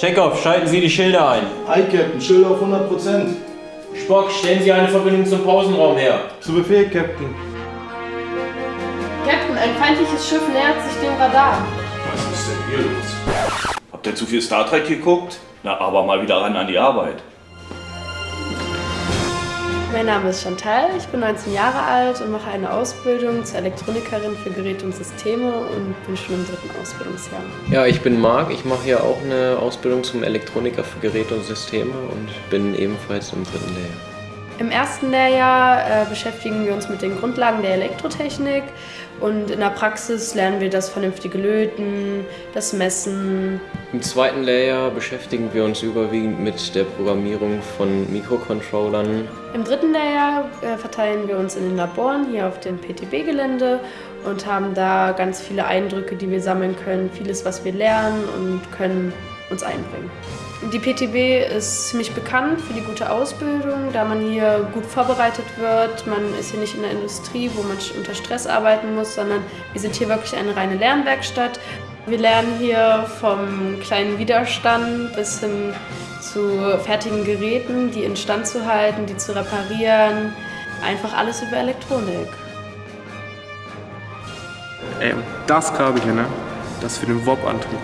Checkoff, schalten Sie die Schilder ein. Hi Captain, Schilder auf 100%. Spock, stellen Sie eine Verbindung zum Pausenraum her. Zu Befehl, Captain. Captain, ein feindliches Schiff nähert sich dem Radar. Was ist denn hier los? Habt ihr zu viel Star Trek geguckt? Na, aber mal wieder ran an die Arbeit. Mein Name ist Chantal, ich bin 19 Jahre alt und mache eine Ausbildung zur Elektronikerin für Geräte und Systeme und bin schon im dritten Ausbildungsjahr. Ja, ich bin Marc, ich mache hier auch eine Ausbildung zum Elektroniker für Geräte und Systeme und bin ebenfalls im dritten Lehrjahr. Im ersten Lehrjahr äh, beschäftigen wir uns mit den Grundlagen der Elektrotechnik und in der Praxis lernen wir das vernünftige Löten, das Messen. Im zweiten Lehrjahr beschäftigen wir uns überwiegend mit der Programmierung von Mikrocontrollern. Im dritten Lehrjahr äh, verteilen wir uns in den Laboren hier auf dem PTB-Gelände und haben da ganz viele Eindrücke, die wir sammeln können, vieles, was wir lernen und können uns einbringen. Die PTB ist ziemlich bekannt für die gute Ausbildung, da man hier gut vorbereitet wird. Man ist hier nicht in der Industrie, wo man unter Stress arbeiten muss, sondern wir sind hier wirklich eine reine Lernwerkstatt. Wir lernen hier vom kleinen Widerstand bis hin zu fertigen Geräten, die instand zu halten, die zu reparieren. Einfach alles über Elektronik. Ey, und das Kabel hier, ne? Das für den WOP-Antrieb.